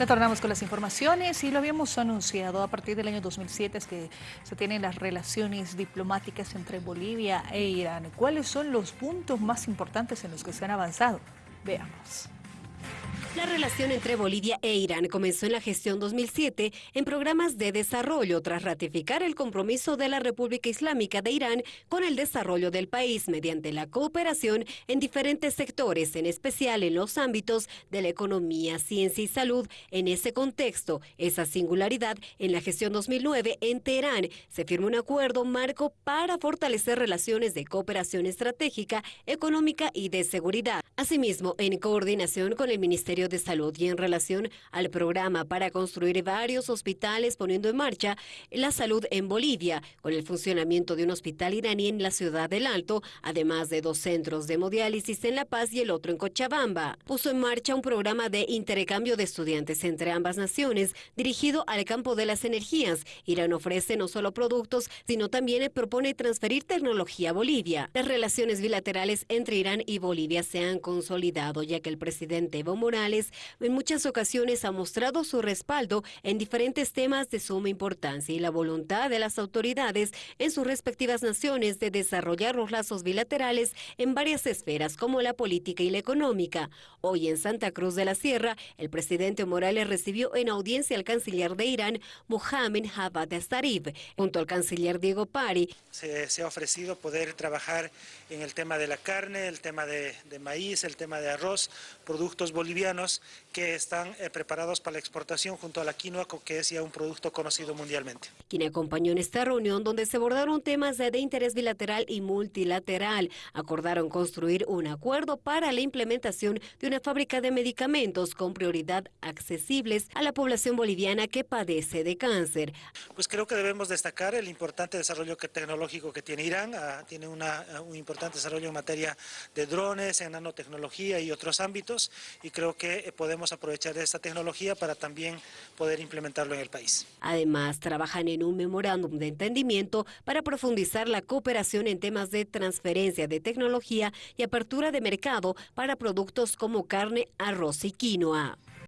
Retornamos con las informaciones y lo habíamos anunciado a partir del año 2007 es que se tienen las relaciones diplomáticas entre Bolivia e Irán. ¿Cuáles son los puntos más importantes en los que se han avanzado? Veamos. La relación entre Bolivia e Irán comenzó en la gestión 2007 en programas de desarrollo tras ratificar el compromiso de la República Islámica de Irán con el desarrollo del país mediante la cooperación en diferentes sectores, en especial en los ámbitos de la economía, ciencia y salud. En ese contexto, esa singularidad, en la gestión 2009 en Teherán se firmó un acuerdo marco para fortalecer relaciones de cooperación estratégica, económica y de seguridad. Asimismo, en coordinación con el Ministerio de Salud y en relación al programa para construir varios hospitales poniendo en marcha la salud en Bolivia, con el funcionamiento de un hospital iraní en la ciudad del Alto, además de dos centros de hemodiálisis en La Paz y el otro en Cochabamba. Puso en marcha un programa de intercambio de estudiantes entre ambas naciones dirigido al campo de las energías. Irán ofrece no solo productos, sino también propone transferir tecnología a Bolivia. Las relaciones bilaterales entre Irán y Bolivia se han consolidado, ya que el presidente Evo Morales en muchas ocasiones ha mostrado su respaldo en diferentes temas de suma importancia y la voluntad de las autoridades en sus respectivas naciones de desarrollar los lazos bilaterales en varias esferas como la política y la económica. Hoy en Santa Cruz de la Sierra, el presidente Morales recibió en audiencia al canciller de Irán, Mohamed Javad Zarif, junto al canciller Diego Pari. Se, ha ofrecido poder trabajar en el tema de la carne, el tema de maíz, el tema de arroz, productos bolivianos que están eh, preparados para la exportación junto a la quinoa, que es ya un producto conocido mundialmente. Quien acompañó en esta reunión donde se abordaron temas de interés bilateral y multilateral, acordaron construir un acuerdo para la implementación de una fábrica de medicamentos con prioridad accesibles a la población boliviana que padece de cáncer. Pues creo que debemos destacar el importante desarrollo tecnológico que tiene Irán, ah, tiene una, un importante desarrollo en materia de drones, en nanotecnología y otros ámbitos, y creo que eh, podemos aprovechar esta tecnología para también poder implementarlo en el país. Además, trabajan en un memorándum de entendimiento para profundizar la cooperación en temas de transferencia de tecnología y apertura de mercado para productos como carne, arroz y quinoa.